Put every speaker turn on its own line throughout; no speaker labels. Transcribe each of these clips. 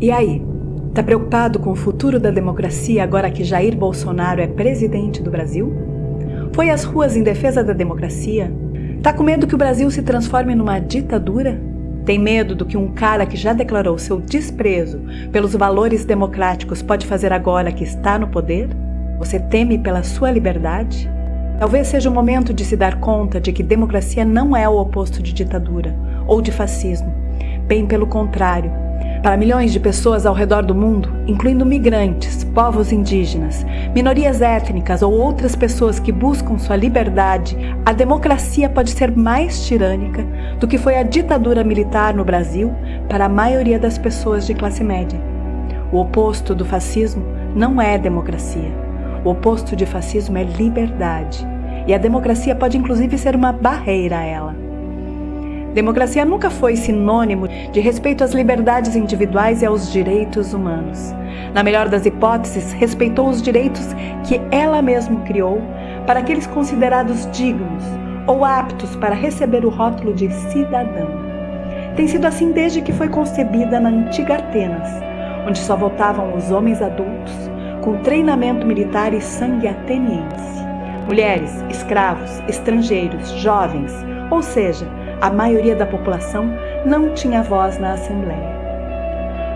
E aí? Tá preocupado com o futuro da democracia agora que Jair Bolsonaro é presidente do Brasil? Foi às ruas em defesa da democracia? Tá com medo que o Brasil se transforme numa ditadura? Tem medo do que um cara que já declarou seu desprezo pelos valores democráticos pode fazer agora que está no poder? Você teme pela sua liberdade? Talvez seja o momento de se dar conta de que democracia não é o oposto de ditadura ou de fascismo. Bem pelo contrário, para milhões de pessoas ao redor do mundo, incluindo migrantes, povos indígenas, minorias étnicas ou outras pessoas que buscam sua liberdade, a democracia pode ser mais tirânica do que foi a ditadura militar no Brasil para a maioria das pessoas de classe média. O oposto do fascismo não é democracia. O oposto de fascismo é liberdade. E a democracia pode inclusive ser uma barreira a ela. Democracia nunca foi sinônimo de respeito às liberdades individuais e aos direitos humanos. Na melhor das hipóteses, respeitou os direitos que ela mesma criou para aqueles considerados dignos ou aptos para receber o rótulo de cidadão. Tem sido assim desde que foi concebida na antiga Atenas, onde só votavam os homens adultos com treinamento militar e sangue ateniense. Mulheres, escravos, estrangeiros, jovens, ou seja, a maioria da população não tinha voz na Assembleia.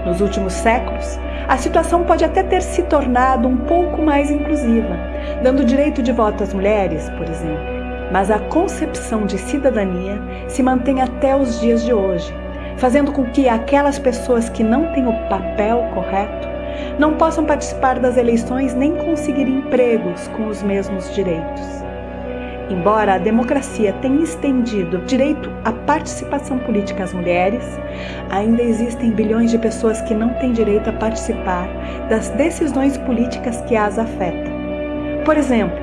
Nos últimos séculos, a situação pode até ter se tornado um pouco mais inclusiva, dando direito de voto às mulheres, por exemplo. Mas a concepção de cidadania se mantém até os dias de hoje, fazendo com que aquelas pessoas que não têm o papel correto não possam participar das eleições nem conseguir empregos com os mesmos direitos. Embora a democracia tenha estendido o direito à participação política às mulheres, ainda existem bilhões de pessoas que não têm direito a participar das decisões políticas que as afetam. Por exemplo,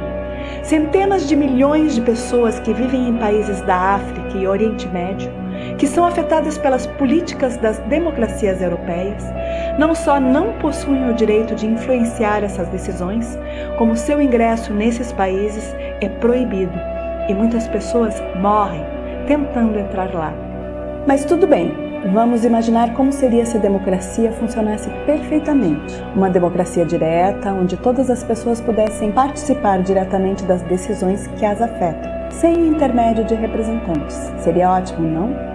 centenas de milhões de pessoas que vivem em países da África e Oriente Médio, que são afetadas pelas políticas das democracias europeias, não só não possuem o direito de influenciar essas decisões, como seu ingresso nesses países é proibido e muitas pessoas morrem tentando entrar lá. Mas tudo bem, vamos imaginar como seria se a democracia funcionasse perfeitamente. Uma democracia direta, onde todas as pessoas pudessem participar diretamente das decisões que as afetam, sem intermédio de representantes. Seria ótimo, não?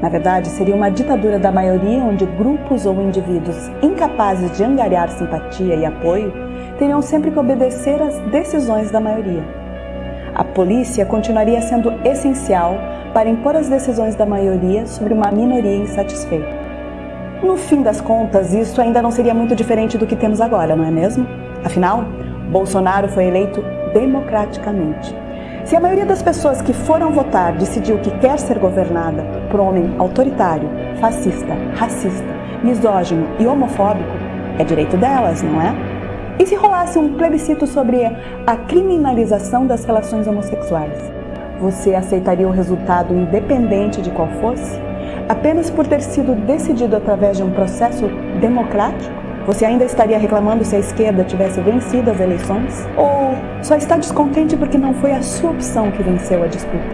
Na verdade, seria uma ditadura da maioria onde grupos ou indivíduos incapazes de angariar simpatia e apoio teriam sempre que obedecer às decisões da maioria. A polícia continuaria sendo essencial para impor as decisões da maioria sobre uma minoria insatisfeita. No fim das contas, isso ainda não seria muito diferente do que temos agora, não é mesmo? Afinal, Bolsonaro foi eleito democraticamente. Se a maioria das pessoas que foram votar decidiu que quer ser governada por um homem autoritário, fascista, racista, misógino e homofóbico, é direito delas, não é? E se rolasse um plebiscito sobre a criminalização das relações homossexuais? Você aceitaria o resultado independente de qual fosse? Apenas por ter sido decidido através de um processo democrático? Você ainda estaria reclamando se a esquerda tivesse vencido as eleições? Ou só está descontente porque não foi a sua opção que venceu a disputa?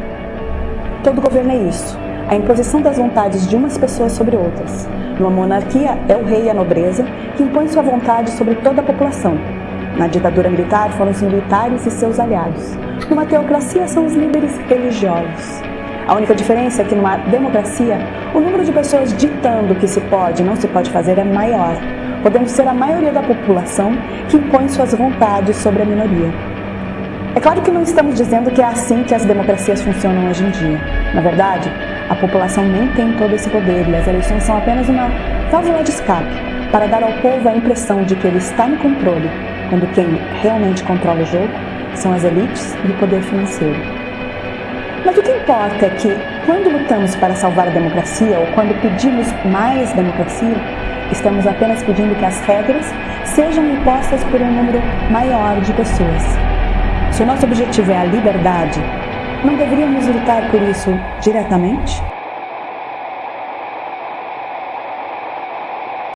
Todo governo é isso, a imposição das vontades de umas pessoas sobre outras. Numa monarquia, é o rei e a nobreza que impõem sua vontade sobre toda a população. Na ditadura militar, foram os militares e seus aliados. Numa teocracia, são os líderes religiosos. A única diferença é que numa democracia, o número de pessoas ditando o que se pode e não se pode fazer é maior, podendo ser a maioria da população que impõe suas vontades sobre a minoria. É claro que não estamos dizendo que é assim que as democracias funcionam hoje em dia. Na verdade, a população nem tem todo esse poder e as eleições são apenas uma válvula de escape para dar ao povo a impressão de que ele está no controle, quando quem realmente controla o jogo são as elites e o poder financeiro. Mas o que importa é que, quando lutamos para salvar a democracia ou quando pedimos mais democracia, estamos apenas pedindo que as regras sejam impostas por um número maior de pessoas. Se o nosso objetivo é a liberdade, não deveríamos lutar por isso diretamente?